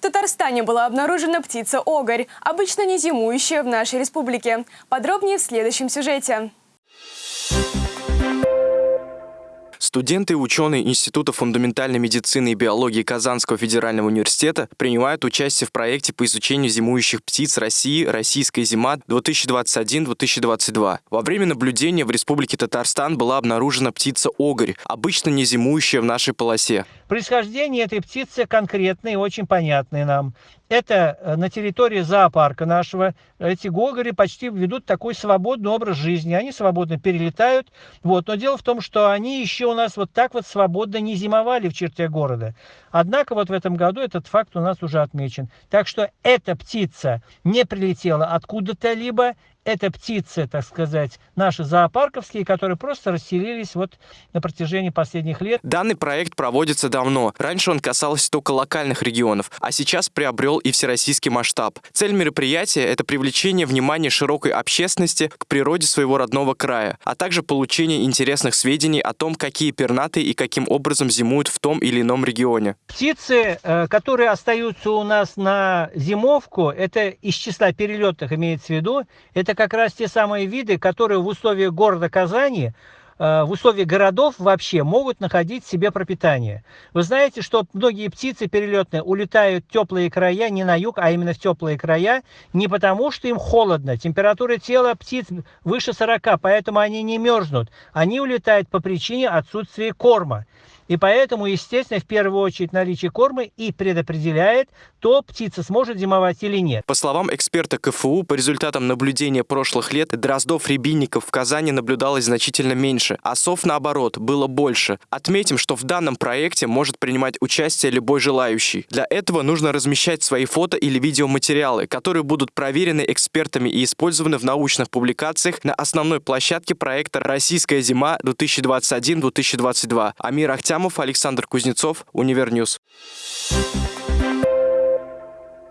В Татарстане была обнаружена птица огарь, обычно не зимующая в нашей республике. Подробнее в следующем сюжете. Студенты и ученые Института фундаментальной медицины и биологии Казанского федерального университета принимают участие в проекте по изучению зимующих птиц России «Российская зима 2021-2022». Во время наблюдения в Республике Татарстан была обнаружена птица огарь, обычно не зимующая в нашей полосе. Происхождение этой птицы конкретное и очень понятное нам. Это э, на территории зоопарка нашего. Эти гогори почти ведут такой свободный образ жизни. Они свободно перелетают. Вот. Но дело в том, что они еще у нас вот так вот свободно не зимовали в черте города. Однако вот в этом году этот факт у нас уже отмечен. Так что эта птица не прилетела откуда-то либо, это птицы, так сказать, наши зоопарковские, которые просто расселились вот на протяжении последних лет. Данный проект проводится давно. Раньше он касался только локальных регионов, а сейчас приобрел и всероссийский масштаб. Цель мероприятия – это привлечение внимания широкой общественности к природе своего родного края, а также получение интересных сведений о том, какие пернатые и каким образом зимуют в том или ином регионе. Птицы, э, которые остаются у нас на зимовку, это из числа перелетных имеется в виду, это это как раз те самые виды, которые в условиях города Казани э, в условиях городов вообще могут находить себе пропитание. Вы знаете, что многие птицы перелетные улетают в теплые края, не на юг, а именно в теплые края, не потому что им холодно. Температура тела птиц выше 40, поэтому они не мерзнут. Они улетают по причине отсутствия корма. И поэтому, естественно, в первую очередь наличие корма и предопределяет, то птица сможет зимовать или нет. По словам эксперта КФУ, по результатам наблюдения прошлых лет, дроздов-рябинников в Казани наблюдалось значительно меньше, а сов, наоборот, было больше. Отметим, что в данном проекте может принимать участие любой желающий. Для этого нужно размещать свои фото или видеоматериалы, которые будут проверены экспертами и использованы в научных публикациях на основной площадке проекта «Российская зима 2021-2022». Амир Ахтям Александр Кузнецов, Univer News.